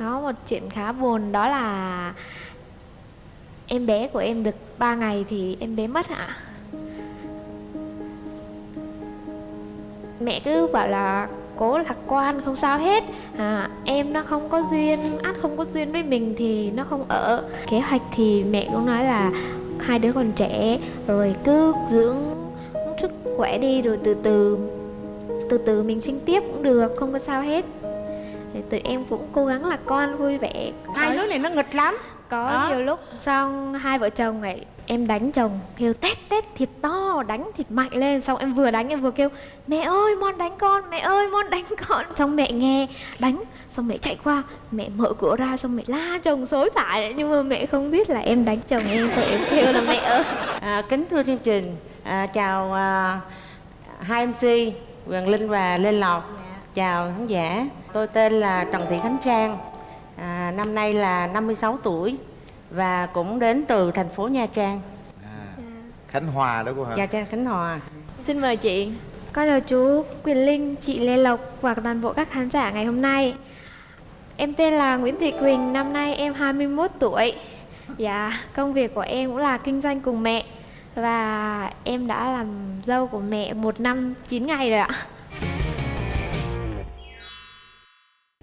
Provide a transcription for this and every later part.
Có một chuyện khá buồn đó là em bé của em được 3 ngày thì em bé mất ạ. Mẹ cứ bảo là cố lạc quan không sao hết. À, em nó không có duyên ắt không có duyên với mình thì nó không ở. Kế hoạch thì mẹ cũng nói là hai đứa còn trẻ rồi cứ dưỡng sức khỏe đi rồi từ từ từ từ mình sinh tiếp cũng được không có sao hết thì tụi em cũng cố gắng lạc quan vui vẻ. Hai đứa này nó nghịch lắm. Có Đó. nhiều lúc xong hai vợ chồng ấy em đánh chồng kêu tét tét thiệt to đánh thiệt mạnh lên. Xong em vừa đánh em vừa kêu mẹ ơi mon đánh con mẹ ơi mon đánh con. Xong mẹ nghe đánh xong mẹ chạy qua mẹ mở cửa ra xong mẹ la chồng xối xả. Nhưng mà mẹ không biết là em đánh chồng em rồi em kêu là mẹ ơi. À, kính thưa chương trình à, chào à, hai mc Quyền Linh và Lê Lộc chào khán giả. Tôi tên là Trần Thị Khánh Trang à, năm nay là 56 tuổi và cũng đến từ thành phố Nha Trang. À, khánh hòa đó cô hả? Nha Trang Khánh Hòa. Xin mời chị. Con chào chú Quyền Linh chị Lê Lộc và toàn bộ các khán giả ngày hôm nay. Em tên là Nguyễn Thị Quỳnh năm nay em 21 tuổi. Dạ công việc của em cũng là kinh doanh cùng mẹ và em đã làm dâu của mẹ một năm 9 ngày rồi ạ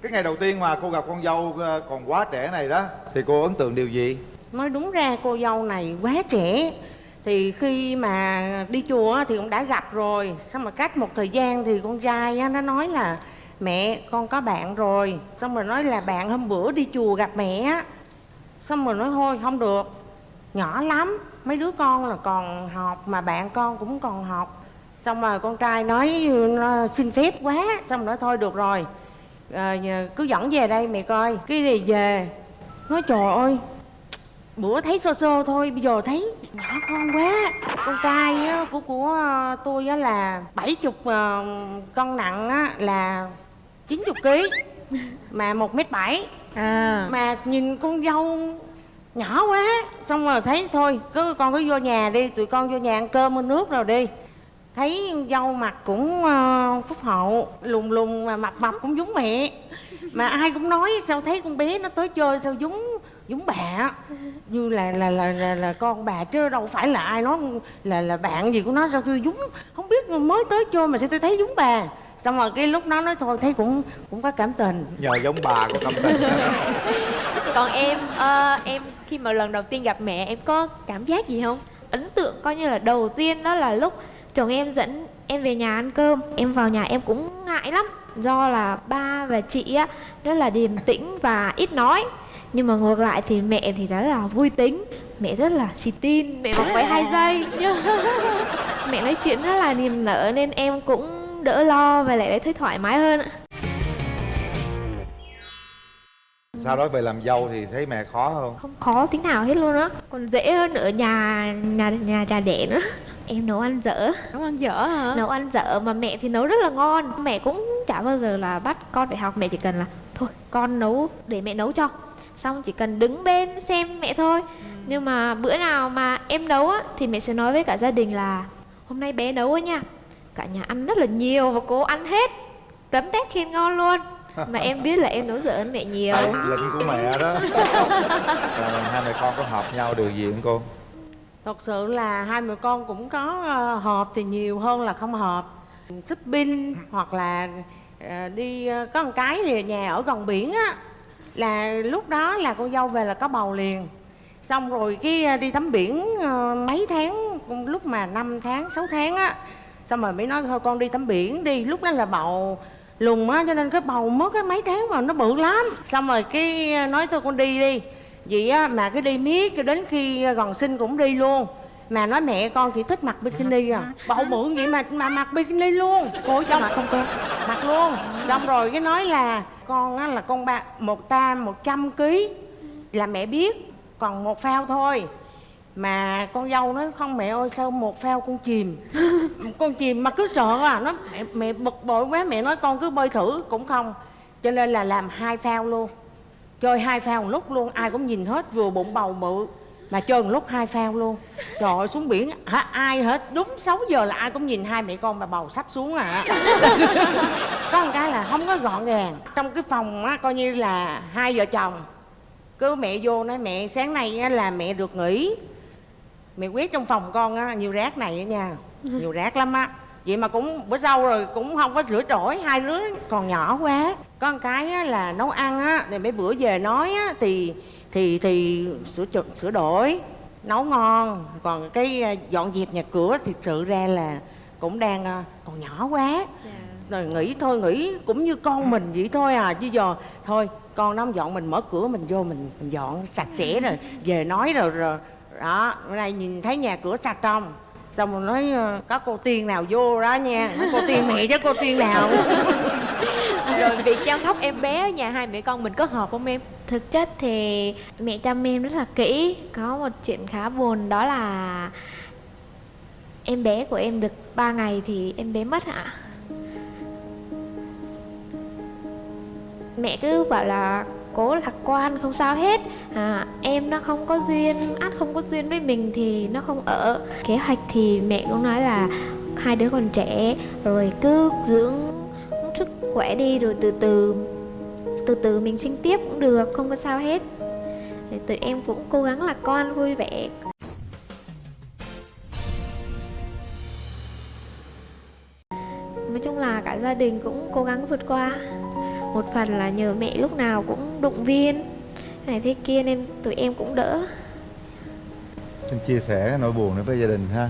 cái ngày đầu tiên mà cô gặp con dâu ờ, còn quá trẻ này đó, thì cô ấn tượng điều gì? Nói đúng ra cô dâu này quá trẻ. Thì khi mà đi chùa thì cũng đã gặp rồi. Xong mà cách một thời gian thì con trai nó nói là, mẹ, con có bạn rồi. Xong rồi nói là, bạn hôm bữa đi chùa gặp mẹ xong rồi nói, thôi, không được. Nhỏ lắm, mấy đứa con là còn học mà bạn con cũng còn học. Xong rồi con trai nói xin phép quá. Xong rồi nói, thôi, được rồi à, cứ dẫn về đây mẹ coi cái gì về. Nói trời ơi bữa thấy sơ sơ thôi bây giờ thấy nhỏ con quá. Con trai á, của của ờ, tôi á là bảy chục ờ, cân nặng á là 90 kg mà một mét bảy. À. Mà nhìn con dâu nhỏ quá xong rồi thấy thôi cứ con cứ vô nhà đi tụi con vô nhà ăn cơm ăn nước rồi đi thấy dâu mặt cũng uh, phúc hậu lùng lùng mà mập mập cũng giống mẹ. Mà ai cũng nói sao thấy con bé nó tới chơi sao giống giống bà như là là là là, là con bà chứ đâu phải là ai nói là là bạn gì của nó sao tôi giống không biết mới tới chơi mà sao tôi thấy giống bà. Xong rồi cái lúc đó nói thôi thấy cũng cũng có cảm tình. Nhờ giống bà có tâm tình. Còn em ờ, Em khi mà lần đầu tiên gặp mẹ Em có cảm giác gì không? Ấn tượng coi như là đầu tiên đó là lúc chồng em dẫn em về nhà ăn cơm. Em vào nhà em cũng ngại lắm. Do là ba và chị á rất là điềm tĩnh và ít nói. Nhưng mà ngược lại thì mẹ thì rất là vui tính. Mẹ rất là xì tin. Mẹ mặc váy hai giây. Mẹ nói chuyện rất là niềm nở nên em cũng đỡ lo và lại thấy thoải mái hơn ạ. Sau đó về làm dâu thì thấy mẹ khó không? Không khó tí nào hết luôn á. Còn dễ hơn ở nhà nhà nhà trà đẻ nữa em nấu ăn dở. Nấu ăn dở hả? Nấu ăn dở mà mẹ thì nấu rất là ngon. Mẹ cũng chả bao giờ là bắt con phải học. Mẹ chỉ cần là thôi con nấu để mẹ nấu cho. Xong chỉ cần đứng bên xem mẹ thôi. Nhưng mà bữa nào mà em nấu á thì mẹ sẽ nói với cả gia đình là hôm nay bé nấu á nha cả nhà ăn rất là nhiều và cố ăn hết tấm tét khen ngon luôn. Mà em biết là em nấu dở hơn mẹ nhiều. Tại lệnh của mẹ đó. Rồi hai mẹ con có hợp nhau điều gì không cô thật sự là hai mẹ con cũng có ờ, hợp thì nhiều hơn là không hợp shopping hoặc là ờ, đi ờ, có một cái thì nhà ở gần biển á, là lúc đó là con dâu về là có bầu liền. Xong rồi cái đi tắm biển mấy tháng lúc mà 5 tháng 6 tháng á, xong rồi mới nói thôi con đi tắm biển đi, lúc đó là bầu lùng á, cho nên cái bầu mất cái mấy tháng mà nó bự lắm. Xong rồi cái nói thôi con đi đi vậy á mà cái đi miết cho đến khi gần sinh cũng đi luôn. Mà nói mẹ con chỉ thích mặc bikini à. Bầu bự vậy mà mà mặc bikini luôn. Cô sao mặc không cô mặc luôn. Xong rồi cái nói là con á là con ba một tam một trăm ký. Là mẹ biết còn một phao thôi. Mà con dâu nói không mẹ ơi sao một phao con chìm? Con chìm mà cứ sợ à. Nó mẹ, mẹ bực bội quá mẹ nói con cứ bơi thử. Cũng không. Cho nên là làm hai phao luôn chơi hai phao một lúc luôn ai cũng nhìn hết vừa bụng bầu mự mà chơi một lúc hai phao luôn. Trời ơi xuống biển hả ai hết đúng 6 giờ là ai cũng nhìn hai mẹ con bà bầu sắp xuống à. Có một cái là không có gọn gàng trong cái phòng á coi như là hai vợ chồng. Cứ mẹ vô nói mẹ sáng nay á, là mẹ được nghỉ. Mẹ quét trong phòng con á nhiều rác này á nha nhiều rác lắm á vậy mà cũng bữa sau rồi cũng không có sửa đổi hai đứa còn nhỏ quá. Có một cái á, là nấu ăn á thì mấy bữa về nói á thì thì thì sửa sửa đổi nấu ngon. Còn cái à, dọn dẹp nhà cửa thì sự ra là cũng đang à, còn nhỏ quá. Rồi nghĩ thôi nghĩ cũng như con mình vậy thôi à. Chứ giờ thôi con nó dọn mình mở cửa mình vô mình, mình dọn sạch sẽ rồi về nói rồi rồi đó. Bữa nay nhìn thấy nhà cửa sạch không xong rồi nói ờ, có cô tiên nào vô đó nha. Nói, cô tiên mẹ chứ cô tiên nào? Rồi việc chăm sóc em bé ở nhà hai mẹ con mình có hợp không em? Thực chất thì mẹ chăm em rất là kỹ. Có một chuyện khá buồn đó là em bé của em được 3 ngày thì em bé mất ạ. Mẹ cứ bảo là cố lạc quan không sao hết. À, em nó không có duyên ắt không có duyên với mình thì nó không ở. Kế hoạch thì mẹ cũng nói là hai đứa còn trẻ rồi cứ dưỡng sức khỏe đi rồi từ từ từ từ mình sinh tiếp cũng được không có sao hết. Thì tụi em cũng cố gắng lạc quan vui vẻ. Nói chung là cả gia đình cũng cố gắng vượt qua một phần là nhờ mẹ lúc nào cũng động viên. Này thế kia nên tụi em cũng đỡ. Xin chia sẻ nỗi buồn đến với gia đình ha.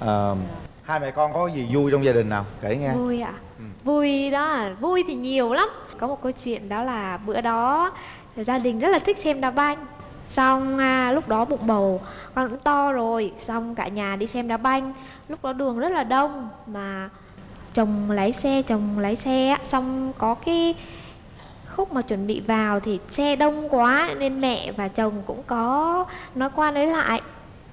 À, hai mẹ con có gì vui trong gia đình nào? Kể nghe. Vui ạ. Ừ. vui đó là vui thì nhiều lắm. Có một câu chuyện đó là bữa đó gia đình rất là thích xem đá banh. Xong à, lúc đó bụng bầu con cũng to rồi. Xong cả nhà đi xem đá banh. Lúc đó đường rất là đông mà chồng lái xe chồng lái xe xong có cái khúc mà chuẩn bị vào thì xe đông quá nên mẹ và chồng cũng có nói qua nói lại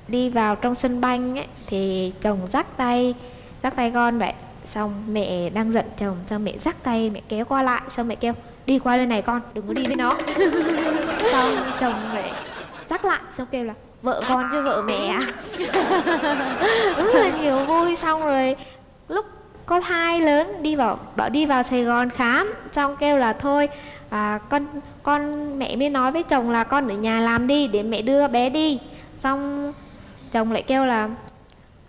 đi vào trong sân banh ấy, thì chồng dắt tay dắt tay con vậy. Xong mẹ đang giận chồng xong mẹ dắt tay mẹ kéo qua lại xong mẹ kêu đi qua bên này con đừng có đi với nó xong chồng mẹ dắt lại xong kêu là vợ con chứ vợ mẹ à? Rất là nhiều vui xong rồi lúc có thai lớn đi vào bảo đi vào Sài Gòn khám xong kêu là thôi à, con con mẹ mới nói với chồng là con ở nhà làm đi để mẹ đưa bé đi. Xong chồng lại kêu là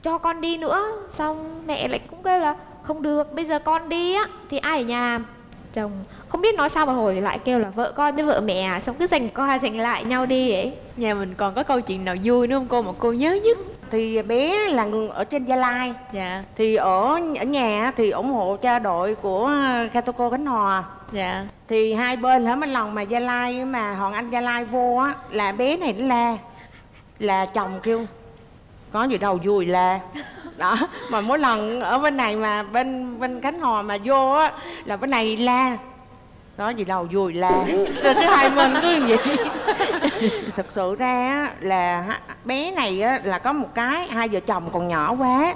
cho con đi nữa. Xong mẹ lại cũng kêu là không được bây giờ con đi á thì ai ở nhà làm? Chồng không biết nói sao mà hồi lại kêu là vợ con với vợ mẹ à xong cứ giành qua giành lại nhau đi ấy. Nhà mình còn có câu chuyện nào vui nữa không cô? Mà cô nhớ nhất thì bé là người ở trên gia lai. Dạ. Thì ở ở nhà thì ủng hộ cho đội của Katoco Khánh Hòa. Dạ. Thì hai bên hả? Mấy lần mà gia lai mà hoàng anh gia lai vô á là bé này nó la là chồng kêu có gì đâu vui la. Đó mà mỗi lần ở bên này mà bên bên khánh hòa mà vô á là bên này la nói gì đâu vui là rồi thứ hai mình cứ như vậy thực sự ra á, là bé này á, là có một cái hai vợ chồng còn nhỏ quá.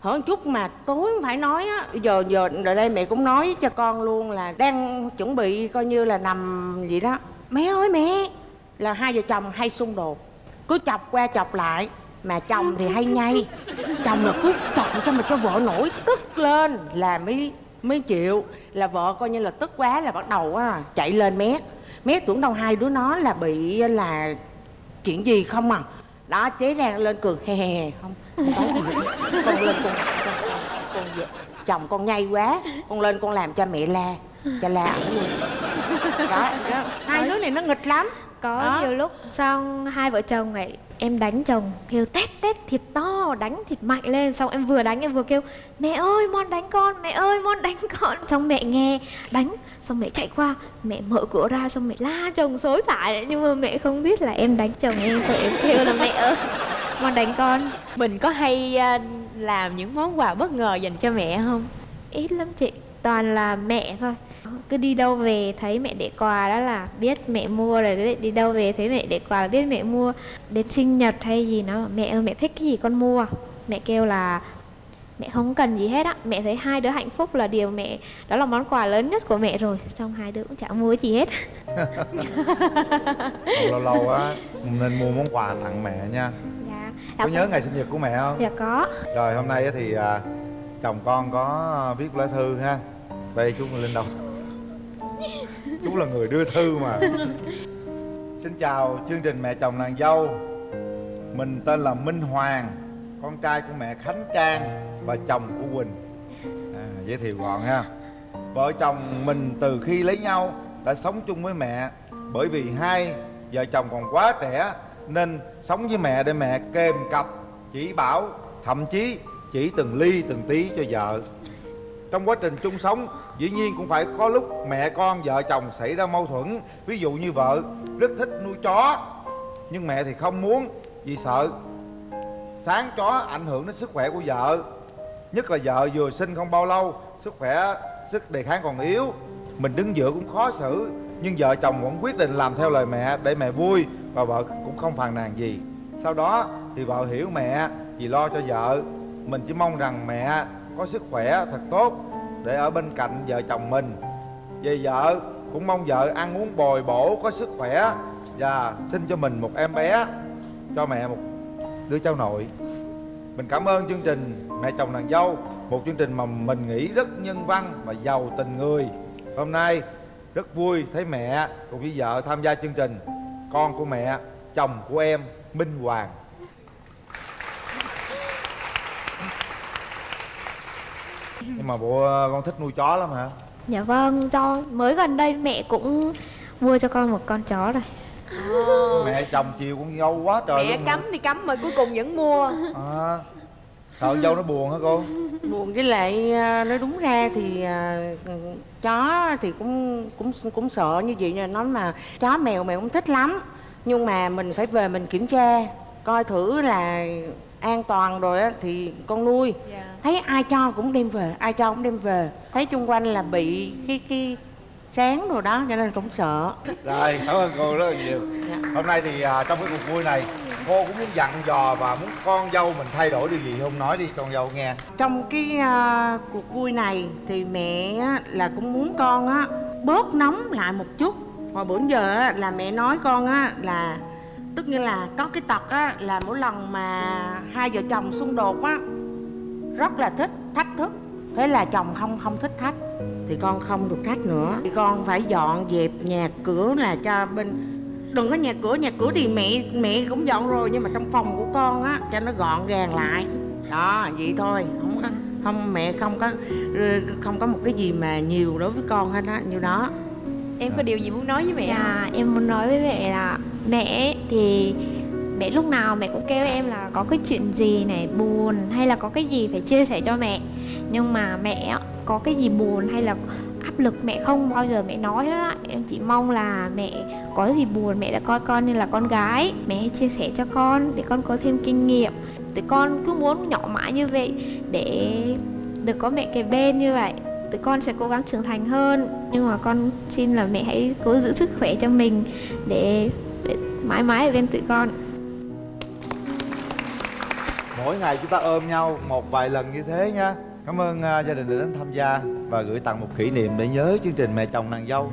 Hỏi một chút mà tối phải nói á giờ giờ rồi đây mẹ cũng nói cho con luôn là đang chuẩn bị coi như là nằm vậy đó. Mẹ ơi mẹ! Là hai vợ chồng hay xung đột cứ chọc qua chọc lại mà chồng thì hay nhay chồng là cứ chọc sao mà cho vợ nổi tức lên là mới mới chịu là vợ coi như là tức quá là bắt đầu á chạy lên mét mét tưởng đâu hai đứa nó là bị là chuyện gì không à? Đó chế ra lên cười he he he không con lên con con, con, chồng con nhây quá con lên con làm cho mẹ la cho la ổng luôn. Đó, đó. Hai đứa này nó nghịch lắm. có Đó. nhiều lúc xong hai vợ chồng này em đánh chồng kêu tét tét thiệt to đánh thiệt mạnh lên. Xong em vừa đánh em vừa kêu mẹ ơi mon đánh con mẹ ơi mon đánh con. Xong mẹ nghe đánh xong mẹ chạy qua mẹ mở cửa ra xong mẹ la chồng xối xả. Nhưng mà mẹ không biết là em đánh chồng em rồi em kêu là mẹ ơi mon đánh con. Mình có hay à, làm những món quà bất ngờ dành cho mẹ không? Ít lắm chị toàn là mẹ thôi. Cứ đi đâu về thấy mẹ để quà đó là biết mẹ mua rồi đấy. Đi đâu về thấy mẹ để quà là biết mẹ mua. Đến sinh nhật hay gì nó mẹ ơi mẹ thích cái gì con mua. Mẹ kêu là mẹ không cần gì hết á. Mẹ thấy hai đứa hạnh phúc là điều mẹ đó là món quà lớn nhất của mẹ rồi. Xong hai đứa cũng chẳng mua gì hết. Lâu lâu á nên mua món quà tặng mẹ nha. Dạ. Có nhớ ngày sinh nhật của mẹ không? Dạ có. Rồi hôm nay thì à, chồng con có viết lá thư ha đây chú lên đâu? Chú là người đưa thư mà. Xin chào chương trình mẹ chồng nàng dâu. Mình tên là minh hoàng con trai của mẹ khánh trang và chồng của quỳnh. À, giới thiệu gọn ha. Vợ chồng mình từ khi lấy nhau đã sống chung với mẹ. Bởi vì hai vợ chồng còn quá trẻ nên sống với mẹ để mẹ kèm cặp chỉ bảo thậm chí chỉ từng ly từng tí cho vợ trong quá trình chung sống, dĩ nhiên cũng phải có lúc mẹ con, vợ chồng xảy ra mâu thuẫn. Ví dụ như vợ rất thích nuôi chó, nhưng mẹ thì không muốn vì sợ sáng chó ảnh hưởng đến sức khỏe của vợ. Nhất là vợ vừa sinh không bao lâu, sức khỏe, sức đề kháng còn yếu. Mình đứng giữa cũng khó xử, nhưng vợ chồng vẫn quyết định làm theo lời mẹ để mẹ vui và vợ cũng không phàn nàn gì. Sau đó thì vợ hiểu mẹ vì lo cho vợ. Mình chỉ mong rằng mẹ có sức khỏe thật tốt để ở bên cạnh vợ chồng mình. Về vợ cũng mong vợ ăn uống bồi bổ, có sức khỏe và sinh cho mình một em bé, cho mẹ một đứa cháu nội. Mình cảm ơn chương trình mẹ chồng nàng dâu, một chương trình mà mình nghĩ rất nhân văn và giàu tình người. Hôm nay rất vui thấy mẹ cùng với vợ tham gia chương trình con của mẹ, chồng của em, minh hoàng. Nhưng mà bộ ờ, con thích nuôi chó lắm hả? Dạ vâng, do mới gần đây mẹ cũng mua cho con một con chó rồi. Mẹ chồng chiều con dâu quá trời mẹ luôn cấm thì cấm mà cuối cùng vẫn mua. À, sợ dâu nó buồn hả cô? Buồn với lại à, nói đúng ra thì à, chó thì cũng cũng cũng sợ như vậy là nói mà chó mèo mèo cũng thích lắm. Nhưng mà mình phải về mình kiểm tra coi thử là an toàn rồi á thì con nuôi. Dạ. thấy ai cho cũng đem về ai cho cũng đem về. Thấy chung quanh là bị cái cái sáng rồi đó cho nên cũng sợ. Rồi cảm ơn cô rất là nhiều. Dạ. hôm nay thì à, trong cái cuộc vui này cô cũng muốn dặn dò và muốn con dâu mình thay đổi điều gì không nói đi con dâu nghe. Trong cái à, cuộc vui này thì mẹ á, là cũng muốn con á bớt nóng lại một chút. Hồi bữa giờ á, là mẹ nói con á là tức như là có cái tật á, là mỗi lần mà hai vợ chồng xung đột á, rất là thích thách thức. Thế là chồng không không thích thách thì con không được thách nữa. Thì con phải dọn dẹp nhà cửa là cho bên, đừng có nhà cửa nhà cửa thì mẹ mẹ cũng dọn rồi, nhưng mà trong phòng của con á, cho nó gọn gàng lại. Đó, vậy thôi. Không có, không, mẹ không có không có một cái gì mà nhiều đối với con hết á, như đó em có điều gì muốn nói với mẹ không? Dạ, em muốn nói với mẹ là mẹ thì mẹ lúc nào mẹ cũng kêu em là có cái chuyện gì này buồn hay là có cái gì phải chia sẻ cho mẹ. Nhưng mà mẹ có cái gì buồn hay là áp lực mẹ không bao giờ mẹ nói hết á. Em chỉ mong là mẹ có gì buồn mẹ đã coi con như là con gái. Mẹ chia sẻ cho con để con có thêm kinh nghiệm. Tụi con cứ muốn nhỏ mãi như vậy để được có mẹ kề bên như vậy tụi con sẽ cố gắng trưởng thành hơn. Nhưng mà con xin là mẹ hãy cố giữ sức khỏe cho mình để, để mãi mãi ở bên tụi con. Mỗi ngày chúng ta ôm nhau một vài lần như thế nha. Cảm ơn à, gia đình đã đến tham gia và gửi tặng một kỷ niệm để nhớ chương trình mẹ chồng nàng dâu.